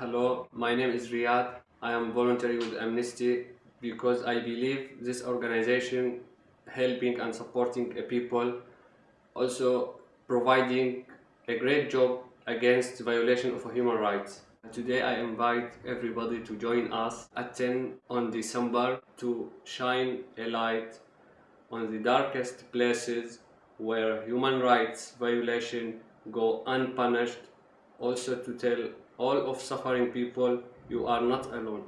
Hello, my name is Riyad. I am voluntary with Amnesty because I believe this organization helping and supporting people, also providing a great job against violation of human rights. Today I invite everybody to join us at 10 on December to shine a light on the darkest places where human rights violation go unpunished also to tell all of suffering people you are not alone